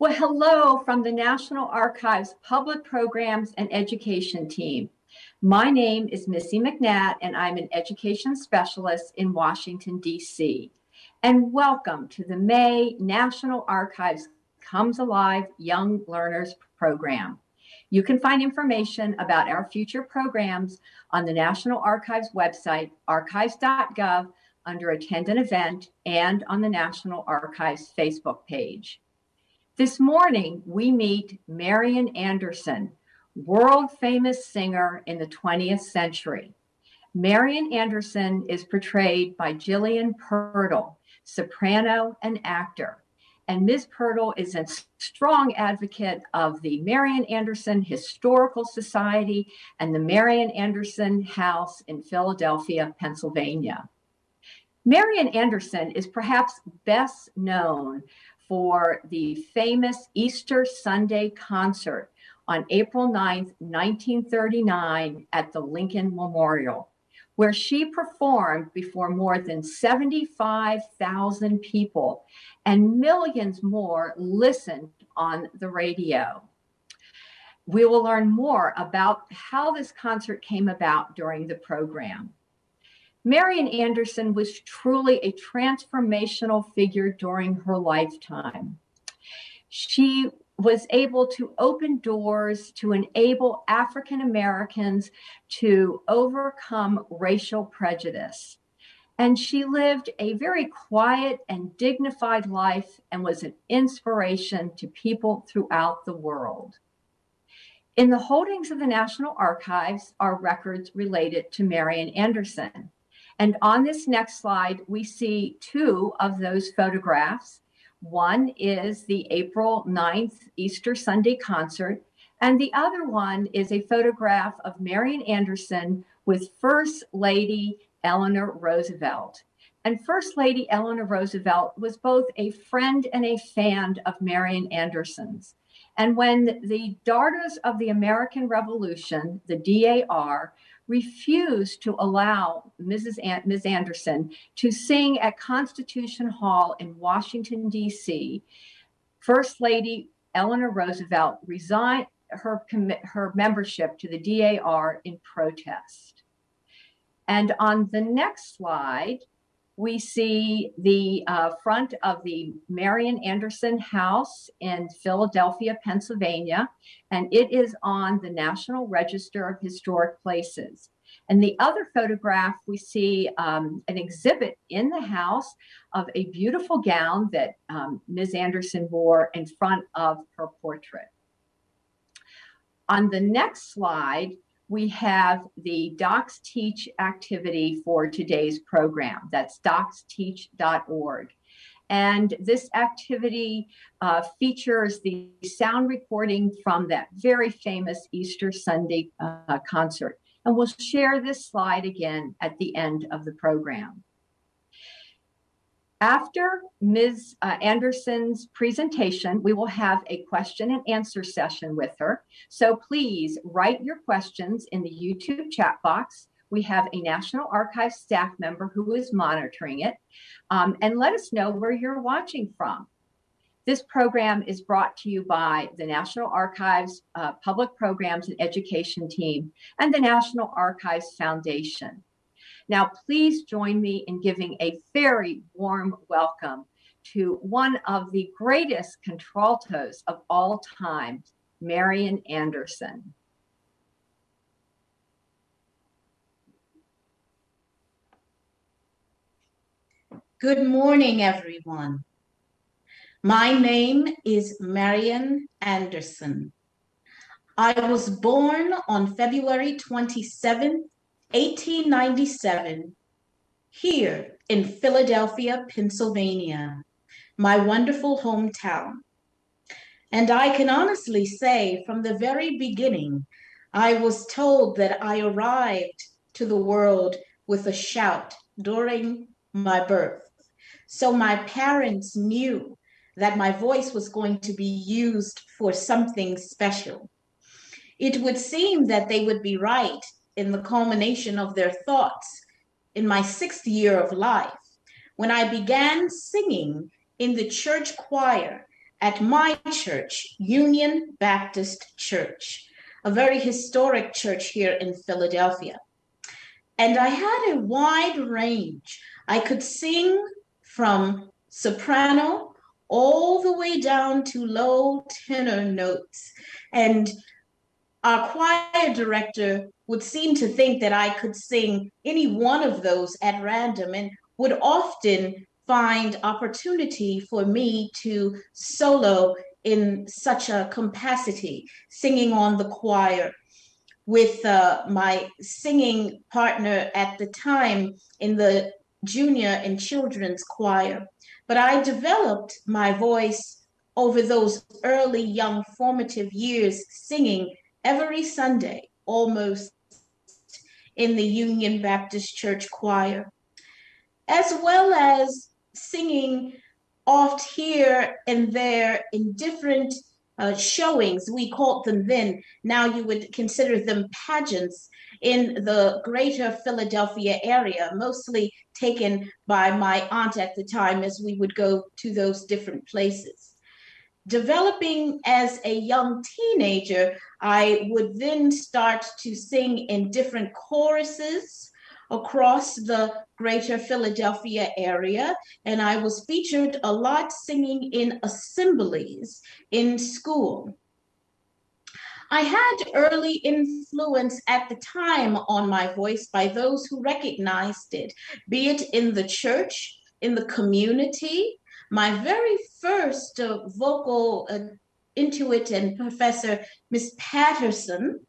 Well, hello from the National Archives Public Programs and Education team. My name is Missy McNatt, and I'm an education specialist in Washington, D.C. And welcome to the May National Archives Comes Alive Young Learners Program. You can find information about our future programs on the National Archives website, archives.gov, under Attend an Event, and on the National Archives Facebook page. This morning, we meet Marian Anderson, world famous singer in the 20th century. Marian Anderson is portrayed by Gillian Pirtle, soprano and actor. And Ms. Pirtle is a strong advocate of the Marian Anderson Historical Society and the Marian Anderson House in Philadelphia, Pennsylvania. Marian Anderson is perhaps best known for the famous Easter Sunday concert on April 9th, 1939 at the Lincoln Memorial, where she performed before more than 75,000 people and millions more listened on the radio. We will learn more about how this concert came about during the program. Marian Anderson was truly a transformational figure during her lifetime. She was able to open doors to enable African Americans to overcome racial prejudice. And she lived a very quiet and dignified life and was an inspiration to people throughout the world. In the holdings of the National Archives are records related to Marian Anderson. And on this next slide, we see two of those photographs. One is the April 9th Easter Sunday concert, and the other one is a photograph of Marian Anderson with First Lady Eleanor Roosevelt. And First Lady Eleanor Roosevelt was both a friend and a fan of Marian Anderson's. And when the Daughters of the American Revolution, the DAR, refused to allow Mrs. An- Ms. Anderson to sing at Constitution Hall in Washington, D.C., First Lady Eleanor Roosevelt resigned her, her membership to the DAR in protest. And on the next slide, we see the uh, front of the Marian Anderson House in Philadelphia, Pennsylvania, and it is on the National Register of Historic Places. And the other photograph, we see um, an exhibit in the house of a beautiful gown that um, Ms. Anderson wore in front of her portrait. On the next slide, we have the Docs Teach activity for today's program. That's docsteach.org. And this activity uh, features the sound recording from that very famous Easter Sunday uh, concert. And we'll share this slide again at the end of the program. After Ms. Uh, Anderson's presentation, we will have a question and answer session with her. So please write your questions in the YouTube chat box. We have a National Archives staff member who is monitoring it. Um, and let us know where you're watching from. This program is brought to you by the National Archives uh, Public Programs and Education Team and the National Archives Foundation. Now, please join me in giving a very warm welcome to one of the greatest contraltos of all time, Marian Anderson. Good morning, everyone. My name is Marian Anderson. I was born on February 27, 1897, here in Philadelphia, Pennsylvania, my wonderful hometown. And I can honestly say from the very beginning, I was told that I arrived to the world with a shout during my birth. So my parents knew that my voice was going to be used for something special. It would seem that they would be right in the culmination of their thoughts in my sixth year of life when I began singing in the church choir at my church, Union Baptist Church, a very historic church here in Philadelphia. And I had a wide range. I could sing from soprano all the way down to low tenor notes. And our choir director would seem to think that I could sing any one of those at random and would often find opportunity for me to solo in such a capacity, singing on the choir with uh, my singing partner at the time in the junior and children's choir. But I developed my voice over those early young formative years singing every Sunday almost in the Union Baptist Church choir, as well as singing oft here and there in different uh, showings. We called them then, now you would consider them pageants in the greater Philadelphia area, mostly taken by my aunt at the time as we would go to those different places. Developing as a young teenager, I would then start to sing in different choruses across the greater Philadelphia area, and I was featured a lot singing in assemblies in school. I had early influence at the time on my voice by those who recognized it, be it in the church, in the community. My very first uh, vocal uh, intuit and professor, Miss Patterson,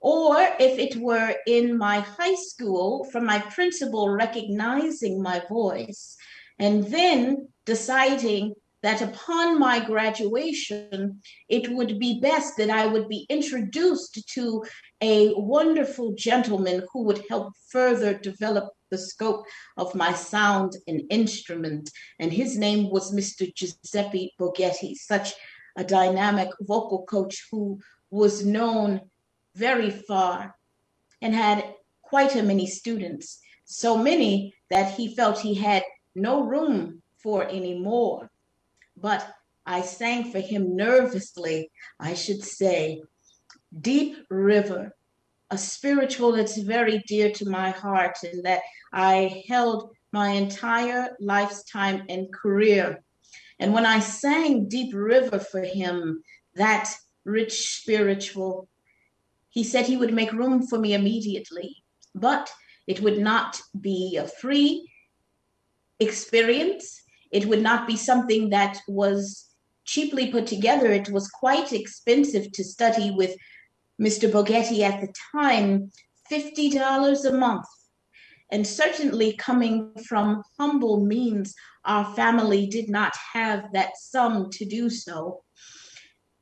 or if it were in my high school from my principal recognizing my voice and then deciding that upon my graduation, it would be best that I would be introduced to a wonderful gentleman who would help further develop the scope of my sound and instrument. And his name was Mr. Giuseppe Boghetti, such a dynamic vocal coach who was known very far and had quite a many students, so many that he felt he had no room for any more. But I sang for him nervously, I should say, Deep River, a spiritual that's very dear to my heart and that I held my entire lifetime and career. And when I sang Deep River for him, that rich spiritual, he said he would make room for me immediately, but it would not be a free experience. It would not be something that was cheaply put together. It was quite expensive to study with Mr. Boghetti at the time, $50 a month. And certainly coming from humble means, our family did not have that sum to do so.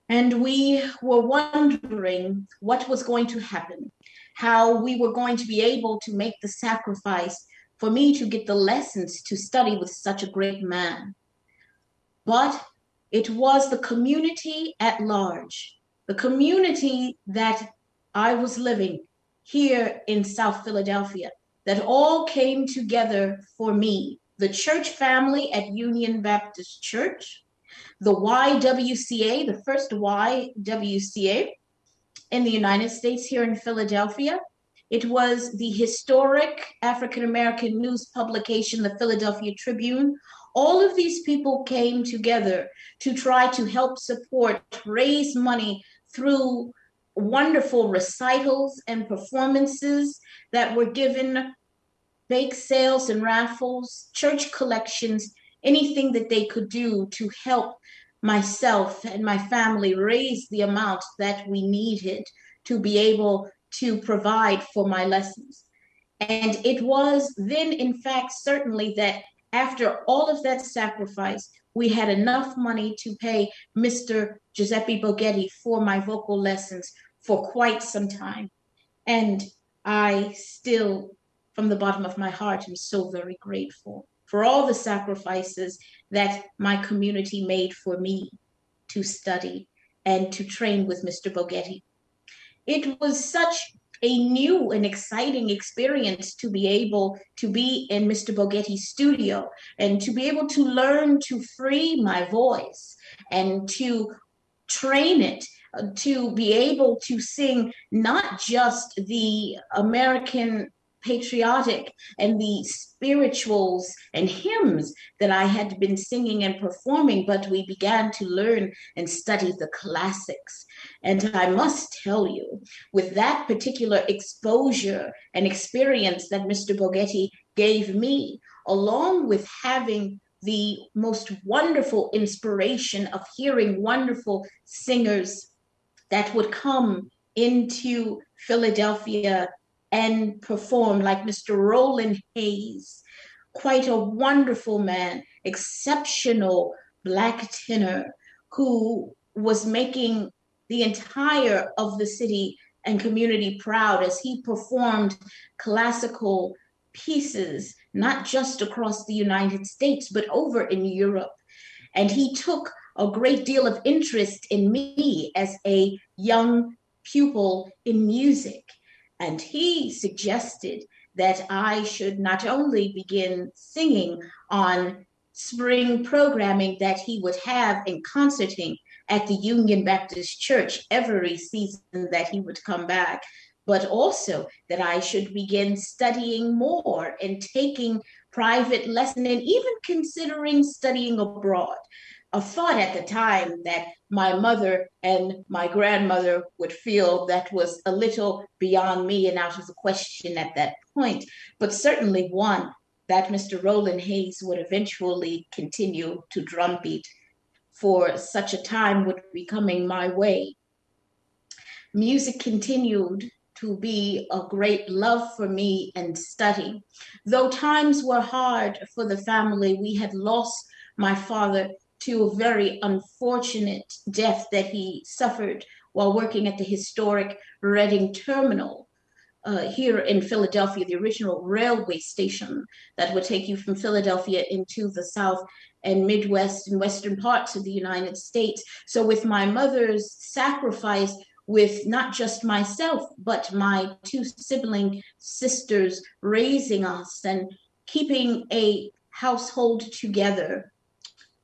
And we were wondering what was going to happen, how we were going to be able to make the sacrifice for me to get the lessons to study with such a great man. But it was the community at large, the community that I was living here in South Philadelphia, that all came together for me. The church family at Union Baptist Church, the YWCA, the first YWCA in the United States here in Philadelphia. It was the historic African American news publication, the Philadelphia Tribune. All of these people came together to try to help support, raise money through wonderful recitals and performances that were given, bake sales and raffles, church collections, anything that they could do to help myself and my family raise the amount that we needed to be able to provide for my lessons. And it was then, in fact, certainly that after all of that sacrifice, we had enough money to pay Mr. Giuseppe Boghetti for my vocal lessons for quite some time. And I still, from the bottom of my heart, am so very grateful for all the sacrifices that my community made for me to study and to train with Mr. Boghetti. It was such a new and exciting experience to be able to be in Mr. Boghetti's studio and to be able to learn to free my voice and to train it uh, to be able to sing not just the American patriotic and the spirituals and hymns that I had been singing and performing, but we began to learn and study the classics. And I must tell you, with that particular exposure and experience that Mr. Boghetti gave me, along with having the most wonderful inspiration of hearing wonderful singers that would come into Philadelphia and perform, like Mr. Roland Hayes, quite a wonderful man, exceptional Black tenor who was making the entire of the city and community proud as he performed classical pieces, not just across the United States, but over in Europe. And he took a great deal of interest in me as a young pupil in music. And he suggested that I should not only begin singing on spring programming that he would have in concerting at the Union Baptist Church every season that he would come back, but also that I should begin studying more and taking private lesson and even considering studying abroad a thought at the time that my mother and my grandmother would feel that was a little beyond me and out of the question at that point, but certainly one that Mr. Roland Hayes would eventually continue to drumbeat for such a time would be coming my way. Music continued to be a great love for me and study. Though times were hard for the family, we had lost my father to a very unfortunate death that he suffered while working at the historic Reading Terminal uh, here in Philadelphia, the original railway station that would take you from Philadelphia into the South and Midwest and Western parts of the United States. So, with my mother's sacrifice, with not just myself, but my two sibling sisters raising us and keeping a household together,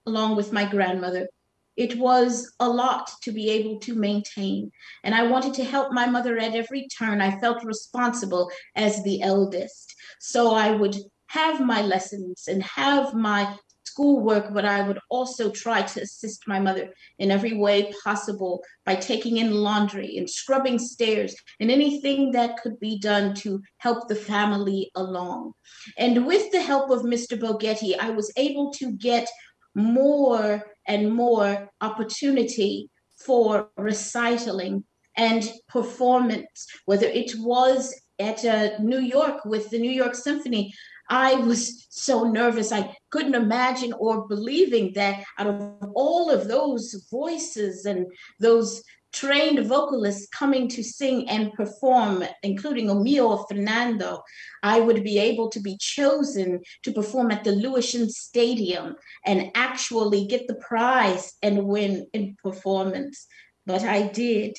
along with my grandmother. It was a lot to be able to maintain. And I wanted to help my mother at every turn. I felt responsible as the eldest. So I would have my lessons and have my schoolwork, but I would also try to assist my mother in every way possible by taking in laundry and scrubbing stairs and anything that could be done to help the family along. And with the help of Mr. Boghetti, I was able to get more and more opportunity for recitaling and performance, whether it was at uh, New York with the New York Symphony. I was so nervous. I couldn't imagine or believing that out of all of those voices and those trained vocalists coming to sing and perform, including Omio Fernando, I would be able to be chosen to perform at the Lewisohn Stadium and actually get the prize and win in performance. But I did.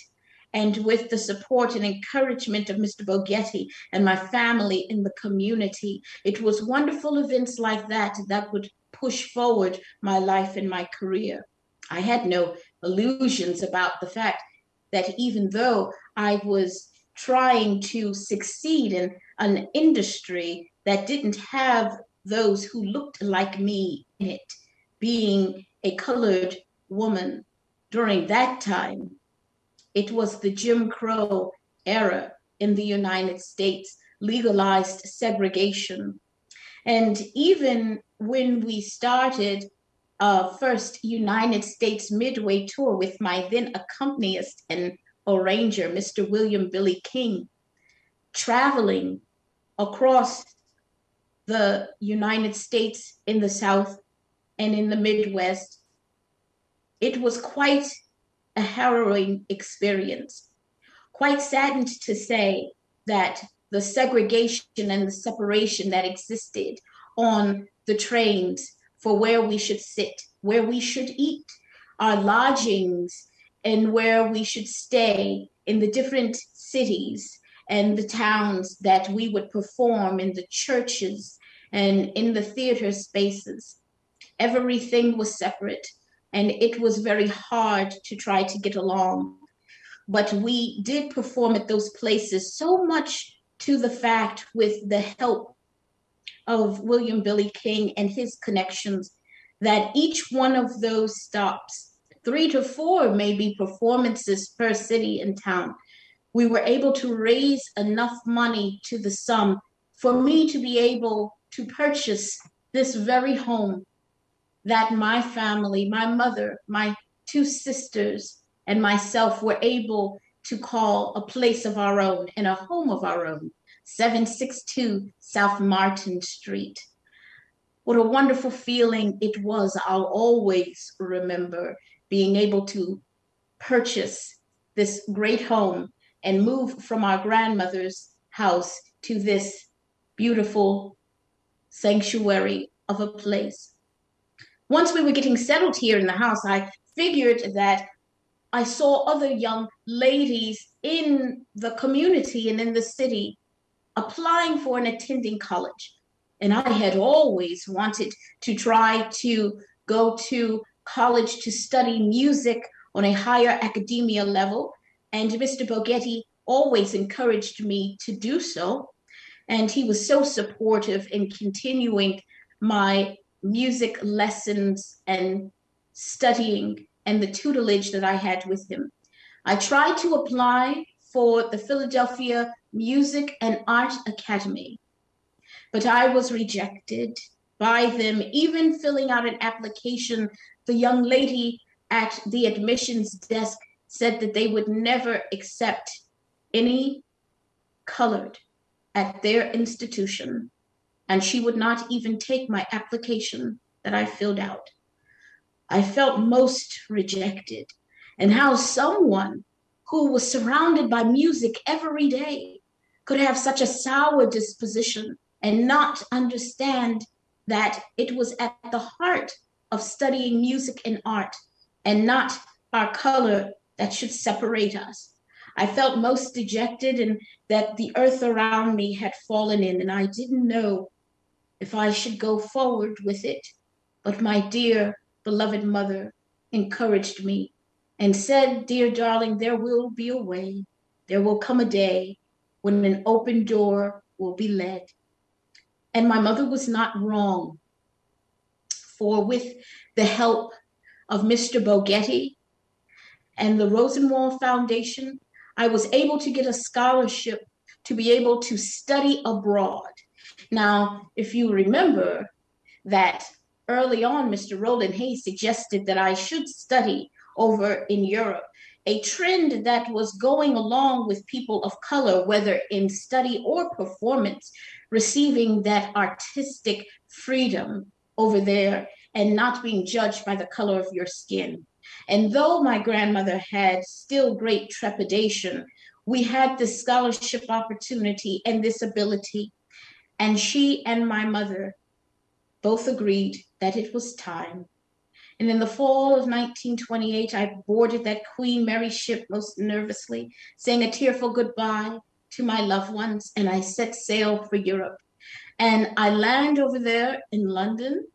And with the support and encouragement of Mr. Boghetti and my family in the community, it was wonderful events like that that would push forward my life and my career. I had no illusions about the fact that even though I was trying to succeed in an industry that didn't have those who looked like me in it, being a colored woman during that time, it was the Jim Crow era in the United States, legalized segregation. And even when we started uh, first United States Midway tour with my then accompanist and arranger, Mr. William Billy King, traveling across the United States in the South and in the Midwest. It was quite a harrowing experience. Quite saddened to say that the segregation and the separation that existed on the trains for where we should sit, where we should eat, our lodgings, and where we should stay in the different cities, and the towns that we would perform in the churches and in the theater spaces. Everything was separate, and it was very hard to try to get along. But we did perform at those places so much to the fact with the help of William Billy King and his connections that each one of those stops, three to four maybe performances per city and town, we were able to raise enough money to the sum for me to be able to purchase this very home that my family, my mother, my two sisters, and myself were able to call a place of our own and a home of our own, 762 South Martin Street. What a wonderful feeling it was. I'll always remember being able to purchase this great home and move from our grandmother's house to this beautiful sanctuary of a place. Once we were getting settled here in the house, I figured that I saw other young ladies in the community and in the city applying for and attending college. And I had always wanted to try to go to college to study music on a higher academia level. And Mr. Boghetti always encouraged me to do so. And he was so supportive in continuing my music lessons and studying and the tutelage that I had with him. I tried to apply for the Philadelphia Music and Art Academy, but I was rejected by them. Even filling out an application, the young lady at the admissions desk said that they would never accept any colored at their institution, and she would not even take my application that I filled out. I felt most rejected, and how someone who was surrounded by music every day could have such a sour disposition and not understand that it was at the heart of studying music and art and not our color that should separate us. I felt most dejected and that the earth around me had fallen in, and I didn't know if I should go forward with it. But my dear beloved mother encouraged me and said, Dear darling, there will be a way. There will come a day when an open door will be led. And my mother was not wrong. For with the help of Mr. Boghetti and the Rosenwald Foundation, I was able to get a scholarship to be able to study abroad. Now, if you remember that early on, Mr. Roland Hayes suggested that I should study over in Europe, a trend that was going along with people of color, whether in study or performance, receiving that artistic freedom over there and not being judged by the color of your skin. And though my grandmother had still great trepidation, we had this scholarship opportunity and this ability. And she and my mother both agreed that it was time. And in the fall of 1928, I boarded that Queen Mary ship most nervously, saying a tearful goodbye to my loved ones, and I set sail for Europe. And I land over there in London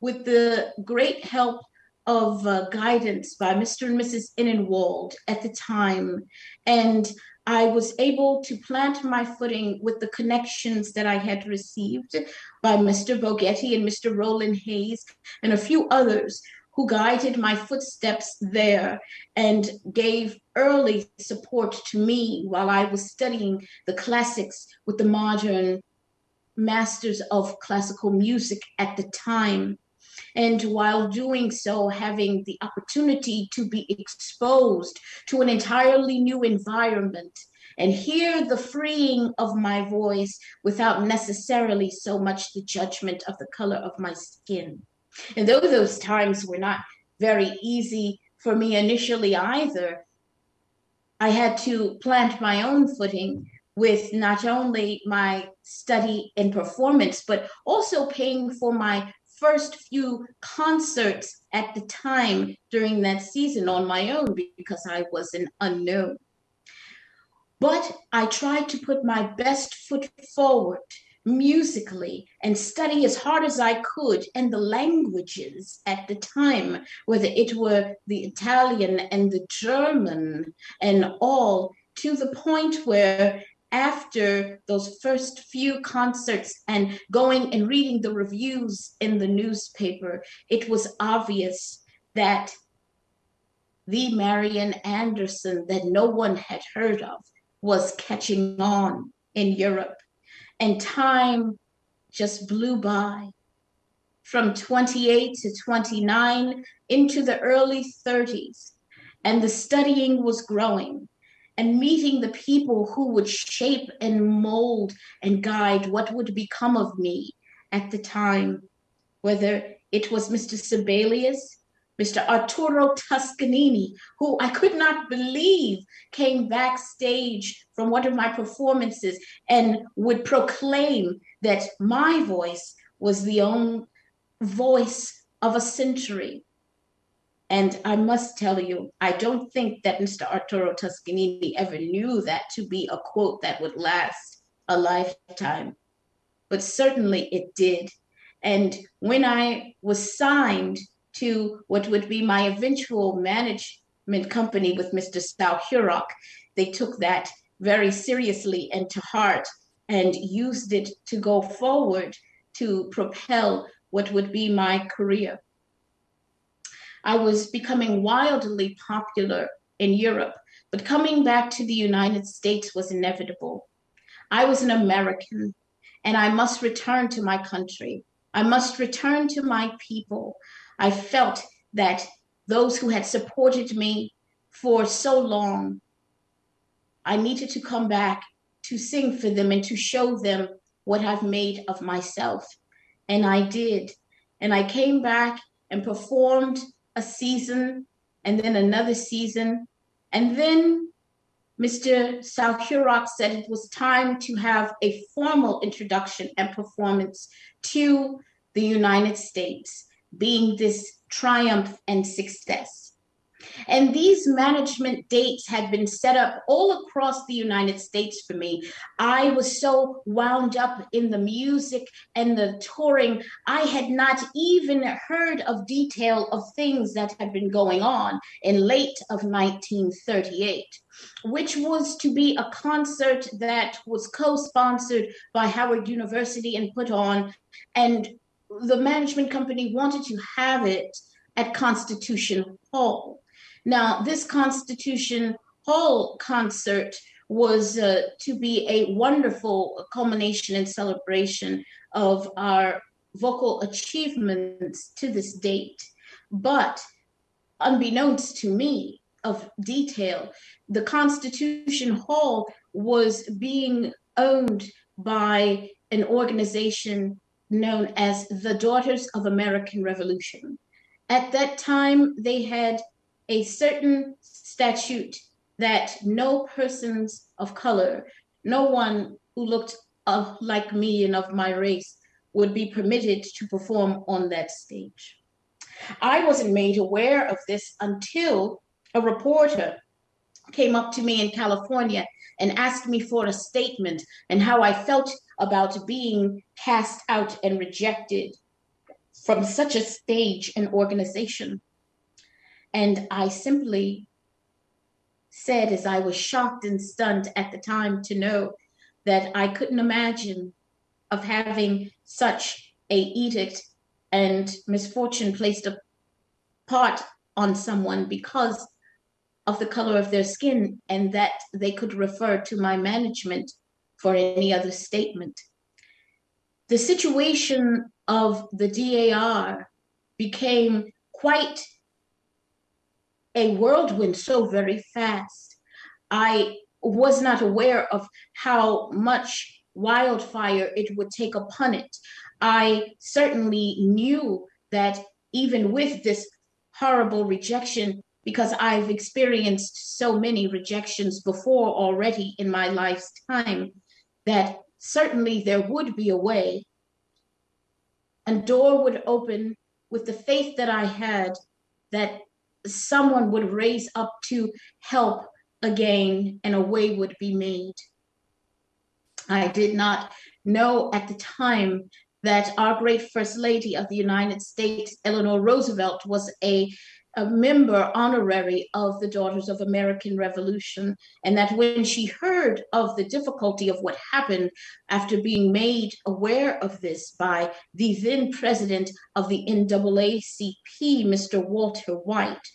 with the great help of uh, guidance by Mr. and Mrs. Innenwald at the time. And I was able to plant my footing with the connections that I had received by Mr. Boghetti and Mr. Roland Hayes and a few others who guided my footsteps there and gave early support to me while I was studying the classics with the modern masters of classical music at the time. And while doing so, having the opportunity to be exposed to an entirely new environment and hear the freeing of my voice without necessarily so much the judgment of the color of my skin. And though those times were not very easy for me initially either, I had to plant my own footing with not only my study and performance, but also paying for my first few concerts at the time during that season on my own because I was an unknown. But I tried to put my best foot forward musically and study as hard as I could in the languages at the time, whether it were the Italian and the German and all, to the point where after those first few concerts and going and reading the reviews in the newspaper, it was obvious that the Marian Anderson that no one had heard of was catching on in Europe. And time just blew by from 28 to 29 into the early 30s. And the studying was growing and meeting the people who would shape and mold and guide what would become of me at the time, whether it was Mr. Sibelius, Mr. Arturo Toscanini, who I could not believe came backstage from one of my performances and would proclaim that my voice was the only voice of a century. And I must tell you, I don't think that Mr. Arturo Toscanini ever knew that to be a quote that would last a lifetime, but certainly it did. And when I was signed to what would be my eventual management company with Mr. Sol Hurok, they took that very seriously and to heart and used it to go forward to propel what would be my career. I was becoming wildly popular in Europe, but coming back to the United States was inevitable. I was an American and I must return to my country. I must return to my people. I felt that those who had supported me for so long, I needed to come back to sing for them and to show them what I've made of myself. And I did. And I came back and performed a season and then another season. And then Mr. Hurok said it was time to have a formal introduction and performance to the United States being this triumph and success. And these management dates had been set up all across the United States for me. I was so wound up in the music and the touring, I had not even heard of detail of things that had been going on in late of 1938 which was to be a concert that was co-sponsored by Howard University and put on and the management company wanted to have it at Constitution Hall. Now, this Constitution Hall concert was uh, to be a wonderful culmination and celebration of our vocal achievements to this date. But unbeknownst to me of detail, the Constitution Hall was being owned by an organization known as the Daughters of American Revolution. At that time, they had a certain statute that no persons of color, no one who looked uh, like me and of my race would be permitted to perform on that stage. I wasn't made aware of this until a reporter came up to me in California and asked me for a statement and how I felt about being cast out and rejected from such a stage and organization. And I simply said, as I was shocked and stunned at the time to know that I couldn't imagine of having such a edict and misfortune placed a part on someone because of the color of their skin and that they could refer to my management for any other statement. The situation of the DAR became quite a whirlwind so very fast. I was not aware of how much wildfire it would take upon it. I certainly knew that even with this horrible rejection, because I've experienced so many rejections before already in my life's time, that certainly there would be a way. A door would open with the faith that I had that someone would raise up to help again and a way would be made. I did not know at the time that our great First Lady of the United States, Eleanor Roosevelt, was a, a member honorary of the Daughters of American Revolution, and that when she heard of the difficulty of what happened after being made aware of this by the then president of the NAACP, Mr. Walter White,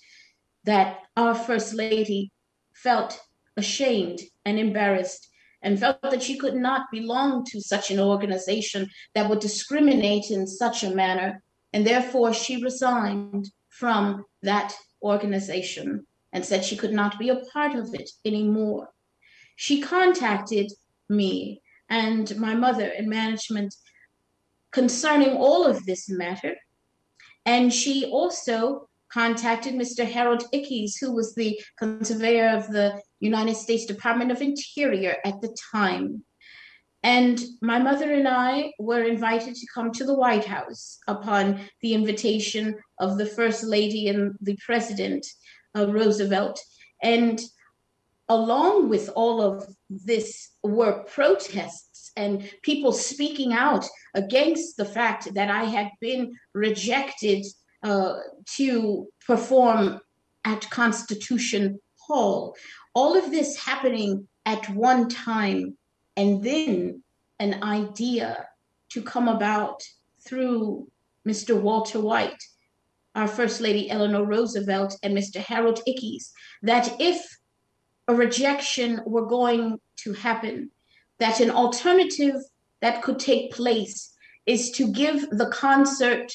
that our First Lady felt ashamed and embarrassed and felt that she could not belong to such an organization that would discriminate in such a manner. And therefore, she resigned from that organization and said she could not be a part of it anymore. She contacted me and my mother in management concerning all of this matter. And she also contacted Mr. Harold Ickes, who was the conservator of the United States Department of Interior at the time. And my mother and I were invited to come to the White House upon the invitation of the First Lady and the President, uh, Roosevelt. And along with all of this were protests and people speaking out against the fact that I had been rejected uh, to perform at Constitution Hall. All of this happening at one time, and then an idea to come about through Mr. Walter White, our First Lady Eleanor Roosevelt, and Mr. Harold Ickes, that if a rejection were going to happen, that an alternative that could take place is to give the concert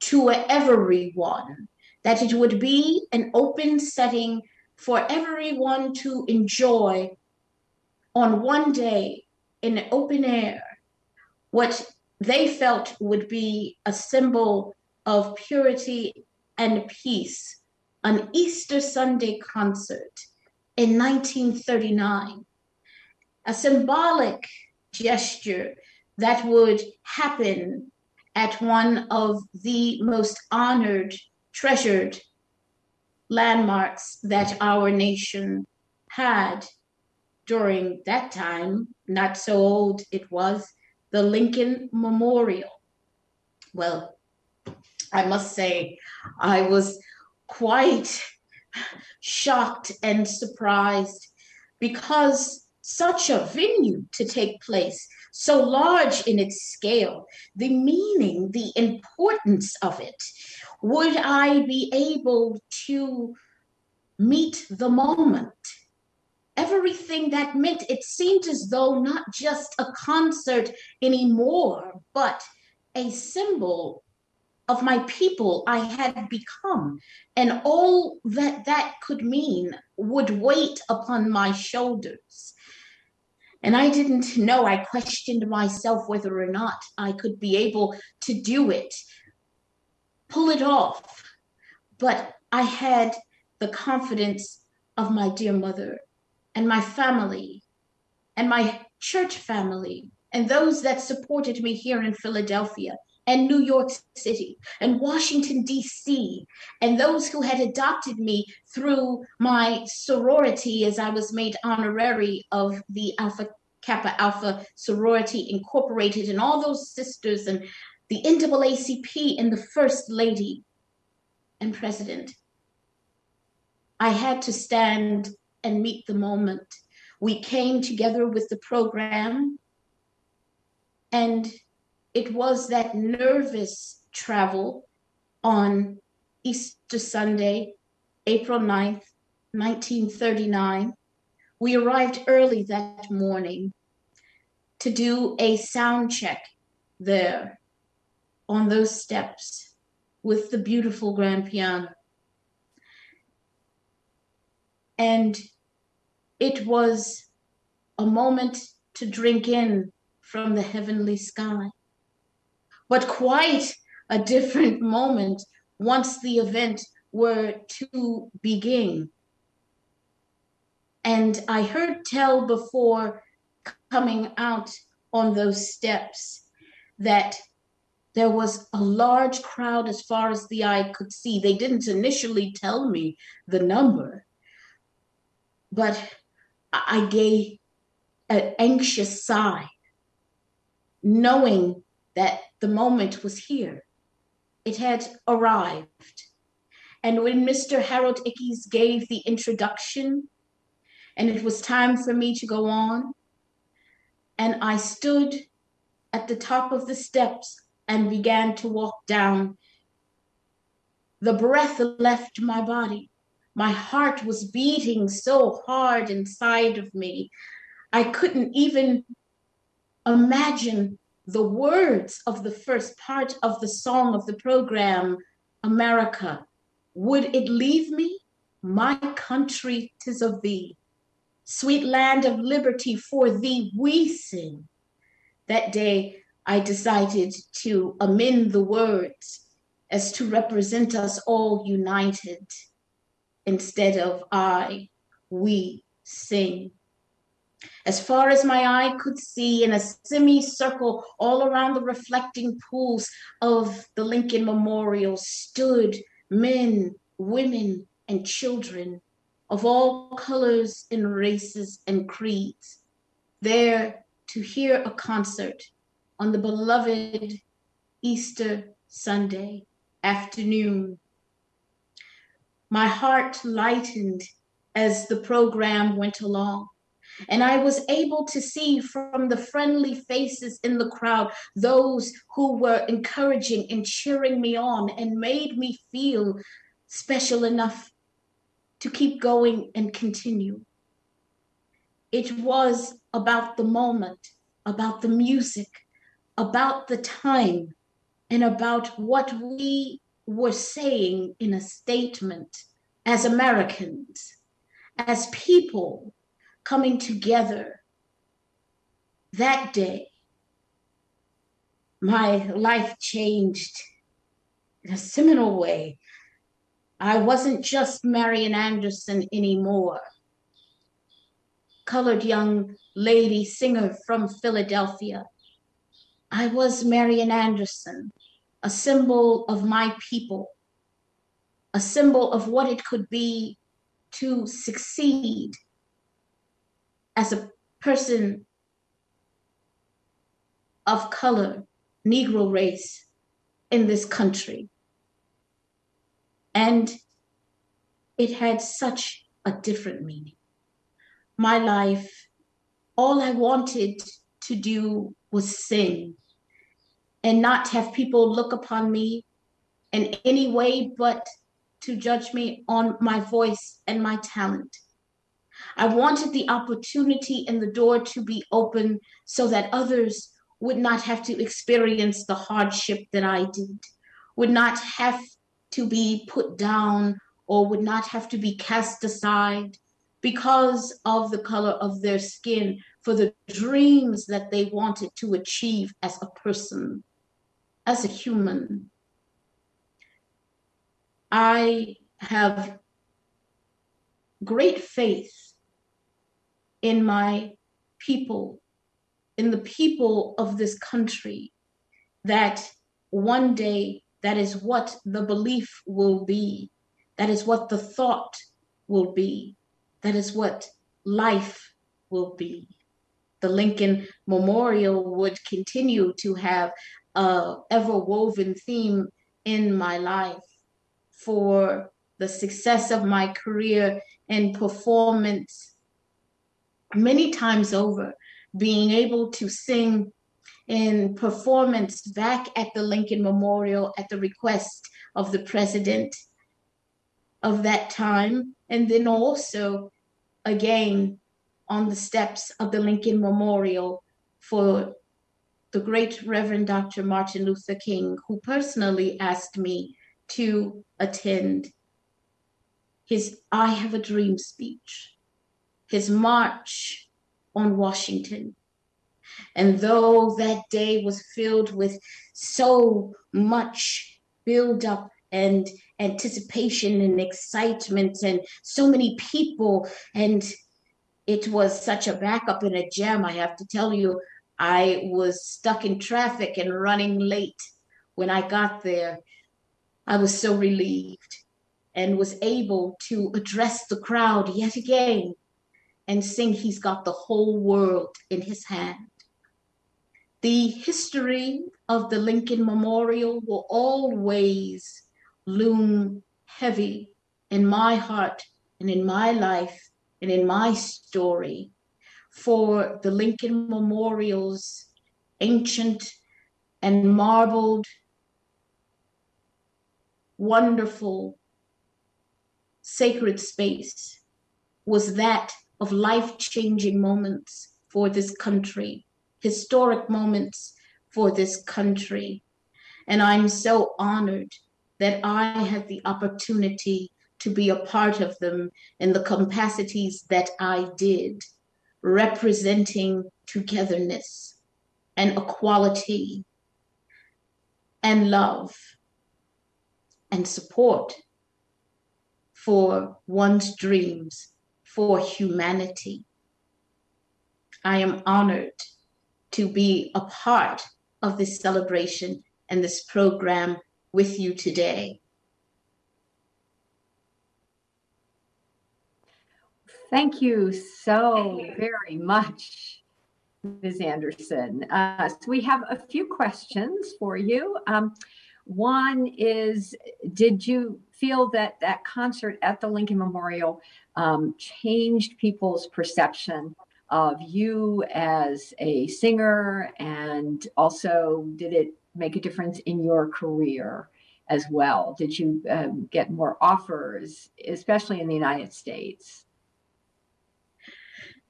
to everyone, that it would be an open setting for everyone to enjoy on one day in open air what they felt would be a symbol of purity and peace, an Easter Sunday concert in 1939, a symbolic gesture that would happen at one of the most honored, treasured landmarks that our nation had during that time, not so old it was, the Lincoln Memorial. Well, I must say, I was quite shocked and surprised because such a venue to take place so large in its scale, the meaning, the importance of it. Would I be able to meet the moment? Everything that meant it seemed as though not just a concert anymore, but a symbol of my people I had become, and all that that could mean would weight upon my shoulders. And I didn't know, I questioned myself whether or not I could be able to do it, pull it off. But I had the confidence of my dear mother and my family and my church family and those that supported me here in Philadelphia and New York City and Washington, D.C., and those who had adopted me through my sorority as I was made honorary of the Alpha Kappa Alpha sorority incorporated, and all those sisters, and the NAACP, and the First Lady and President. I had to stand and meet the moment. We came together with the program, and it was that nervous travel on Easter Sunday, April 9th, 1939. We arrived early that morning to do a sound check there on those steps with the beautiful grand piano. And it was a moment to drink in from the heavenly sky but quite a different moment once the event were to begin. And I heard tell before coming out on those steps that there was a large crowd as far as the eye could see. They didn't initially tell me the number, but I gave an anxious sigh, knowing that the moment was here. It had arrived. And when Mr. Harold Ickes gave the introduction, and it was time for me to go on, and I stood at the top of the steps and began to walk down, the breath left my body. My heart was beating so hard inside of me. I couldn't even imagine the words of the first part of the song of the program, America. Would it leave me? My country, tis of thee. Sweet land of liberty, for thee we sing. That day, I decided to amend the words as to represent us all united instead of I, we sing. As far as my eye could see, in a semicircle all around the reflecting pools of the Lincoln Memorial, stood men, women, and children of all colors and races and creeds, there to hear a concert on the beloved Easter Sunday afternoon. My heart lightened as the program went along. And I was able to see from the friendly faces in the crowd those who were encouraging and cheering me on and made me feel special enough to keep going and continue. It was about the moment, about the music, about the time, and about what we were saying in a statement as Americans, as people coming together that day, my life changed in a seminal way. I wasn't just Marian Anderson anymore. Colored young lady singer from Philadelphia. I was Marian Anderson, a symbol of my people, a symbol of what it could be to succeed as a person of color, Negro race in this country. And it had such a different meaning. My life, all I wanted to do was sing and not have people look upon me in any way but to judge me on my voice and my talent. I wanted the opportunity and the door to be open so that others would not have to experience the hardship that I did, would not have to be put down or would not have to be cast aside because of the color of their skin for the dreams that they wanted to achieve as a person, as a human. I have great faith in my people, in the people of this country, that one day that is what the belief will be, that is what the thought will be, that is what life will be. The Lincoln Memorial would continue to have a ever woven theme in my life for the success of my career in performance many times over, being able to sing in performance back at the Lincoln Memorial at the request of the president of that time, and then also again on the steps of the Lincoln Memorial for the great Reverend Dr. Martin Luther King, who personally asked me to attend his I Have a Dream speech his march on Washington. And though that day was filled with so much buildup and anticipation and excitement and so many people, and it was such a backup and a jam, I have to tell you, I was stuck in traffic and running late when I got there. I was so relieved and was able to address the crowd yet again and sing He's Got the Whole World in His Hand. The history of the Lincoln Memorial will always loom heavy in my heart and in my life and in my story for the Lincoln Memorial's ancient and marbled, wonderful, sacred space was that of life changing moments for this country, historic moments for this country. And I'm so honored that I had the opportunity to be a part of them in the capacities that I did, representing togetherness and equality and love and support for one's dreams, for humanity. I am honored to be a part of this celebration and this program with you today. Thank you so very much, Ms. Anderson. Uh, so we have a few questions for you. Um, one is, did you feel that that concert at the Lincoln Memorial um, changed people's perception of you as a singer? And also, did it make a difference in your career as well? Did you um, get more offers, especially in the United States?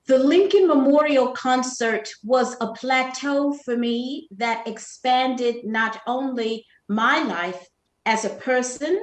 The Lincoln Memorial Concert was a plateau for me that expanded not only my life as a person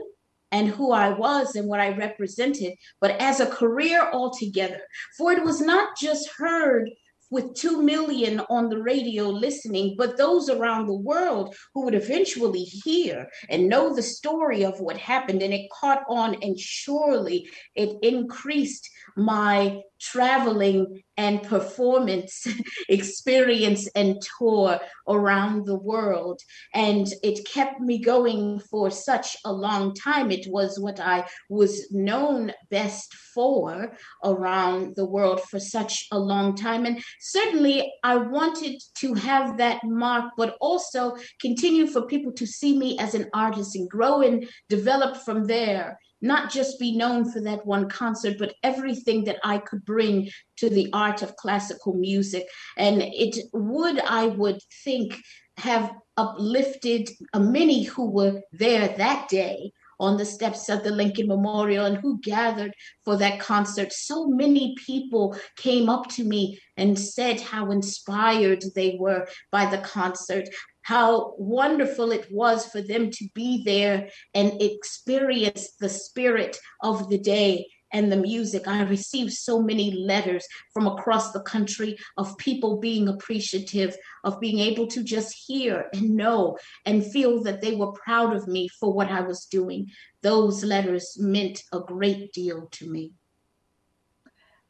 and who I was and what I represented, but as a career altogether. For it was not just heard with 2 million on the radio listening, but those around the world who would eventually hear and know the story of what happened. And it caught on, and surely it increased my traveling and performance experience and tour around the world. And it kept me going for such a long time. It was what I was known best for around the world for such a long time. And certainly I wanted to have that mark, but also continue for people to see me as an artist and grow and develop from there not just be known for that one concert, but everything that I could bring to the art of classical music. And it would, I would think, have uplifted many who were there that day on the steps of the Lincoln Memorial and who gathered for that concert. So many people came up to me and said how inspired they were by the concert, how wonderful it was for them to be there and experience the spirit of the day and the music. I received so many letters from across the country of people being appreciative, of being able to just hear and know and feel that they were proud of me for what I was doing. Those letters meant a great deal to me.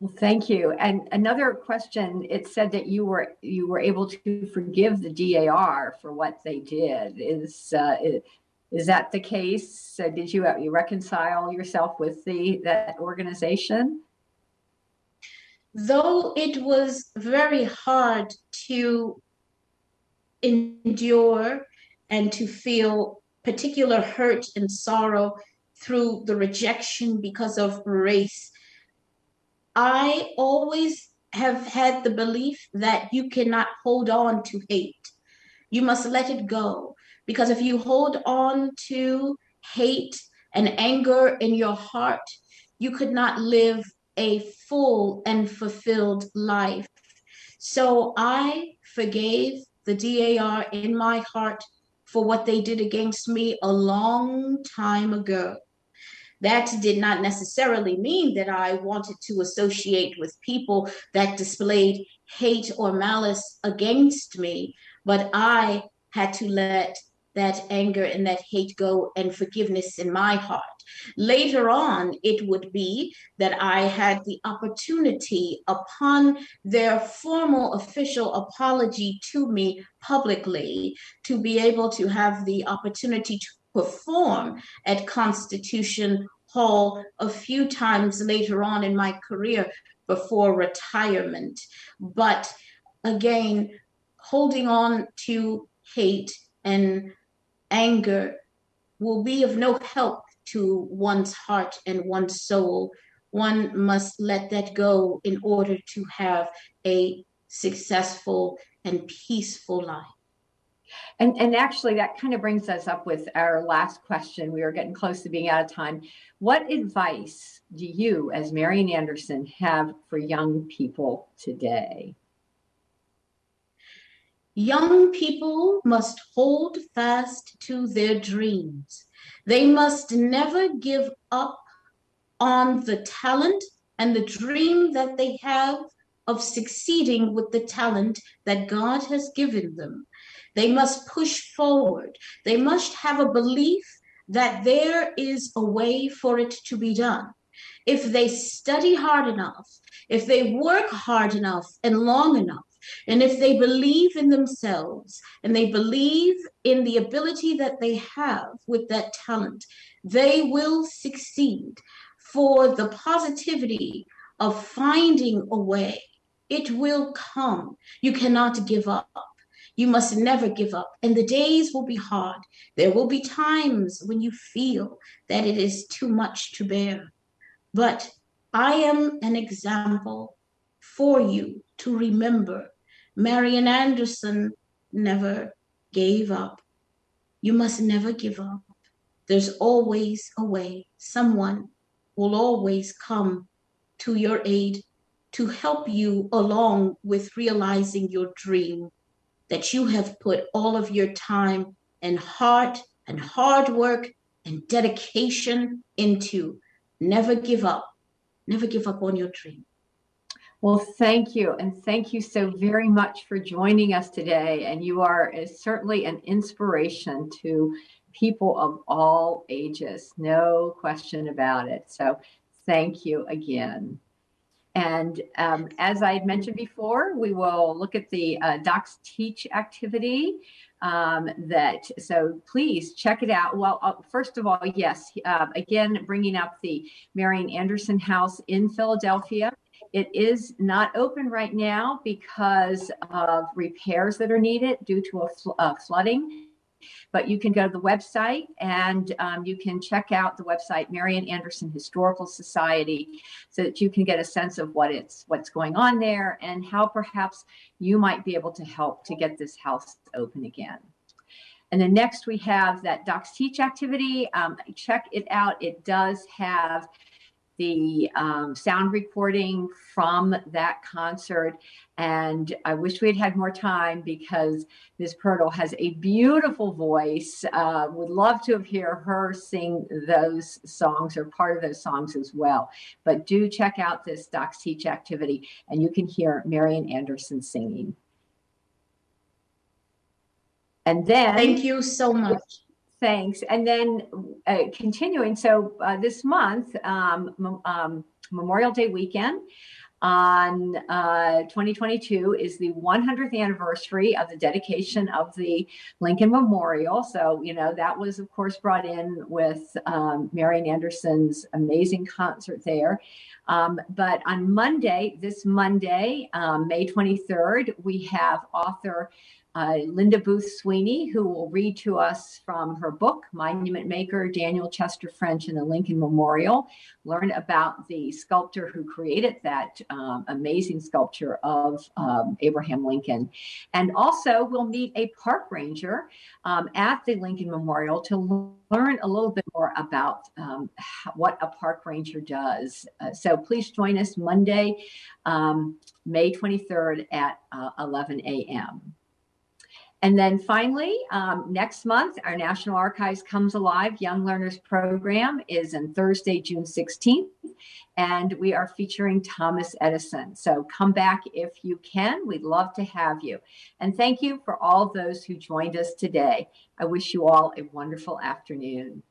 Well, thank you. And another question, it said that you were you were able to forgive the DAR for what they did. Is uh, is that the case? Did you, uh, you reconcile yourself with the that organization? Though it was very hard to endure and to feel particular hurt and sorrow through the rejection because of race, I always have had the belief that you cannot hold on to hate. You must let it go. Because if you hold on to hate and anger in your heart, you could not live a full and fulfilled life. So I forgave the DAR in my heart for what they did against me a long time ago. That did not necessarily mean that I wanted to associate with people that displayed hate or malice against me, but I had to let that anger and that hate go and forgiveness in my heart. Later on, it would be that I had the opportunity upon their formal official apology to me publicly to be able to have the opportunity to perform at Constitution Hall a few times later on in my career before retirement. But again, holding on to hate and anger will be of no help to one's heart and one's soul. One must let that go in order to have a successful and peaceful life. And, and actually, that kind of brings us up with our last question. We are getting close to being out of time. What advice do you, as Marian Anderson, have for young people today? Young people must hold fast to their dreams. They must never give up on the talent and the dream that they have of succeeding with the talent that God has given them. They must push forward. They must have a belief that there is a way for it to be done. If they study hard enough, if they work hard enough and long enough, and if they believe in themselves and they believe in the ability that they have with that talent, they will succeed. For the positivity of finding a way, it will come. You cannot give up. You must never give up. And the days will be hard. There will be times when you feel that it is too much to bear. But I am an example for you to remember. Marian Anderson never gave up. You must never give up. There's always a way. Someone will always come to your aid to help you along with realizing your dream that you have put all of your time and heart and hard work and dedication into. Never give up. Never give up on your dream. Well, thank you. And thank you so very much for joining us today. And you are uh, certainly an inspiration to people of all ages, no question about it. So thank you again. And um, as I had mentioned before, we will look at the uh, Docs Teach activity um, that, so please check it out. Well, uh, first of all, yes, uh, again, bringing up the Marian Anderson House in Philadelphia. It is not open right now because of repairs that are needed due to a fl uh, flooding. But you can go to the website and um, you can check out the website Marian Anderson Historical Society so that you can get a sense of what it's what's going on there and how perhaps you might be able to help to get this house open again. And then next we have that Docs Teach activity. Um, check it out. It does have the um, sound recording from that concert. And I wish we had had more time because Ms. Pirtle has a beautiful voice. Uh, would love to have hear her sing those songs or part of those songs as well. But do check out this Docs Teach activity and you can hear Marian Anderson singing. And then- Thank you so much. Thanks. And then uh, continuing, so uh, this month, um, um, Memorial Day weekend on uh, 2022 is the 100th anniversary of the dedication of the Lincoln Memorial. So, you know, that was, of course, brought in with um, Marian Anderson's amazing concert there. Um, but on Monday, this Monday, um, May 23rd, we have author uh, Linda Booth Sweeney, who will read to us from her book, Monument Maker, Daniel Chester French and the Lincoln Memorial, learn about the sculptor who created that um, amazing sculpture of um, Abraham Lincoln. And also we'll meet a park ranger um, at the Lincoln Memorial to learn a little bit more about um, what a park ranger does. Uh, so please join us Monday, um, May 23rd at uh, 11 a.m. And then finally, um, next month, our National Archives Comes Alive Young Learners Program is on Thursday, June 16th, and we are featuring Thomas Edison. So come back if you can. We'd love to have you. And thank you for all those who joined us today. I wish you all a wonderful afternoon.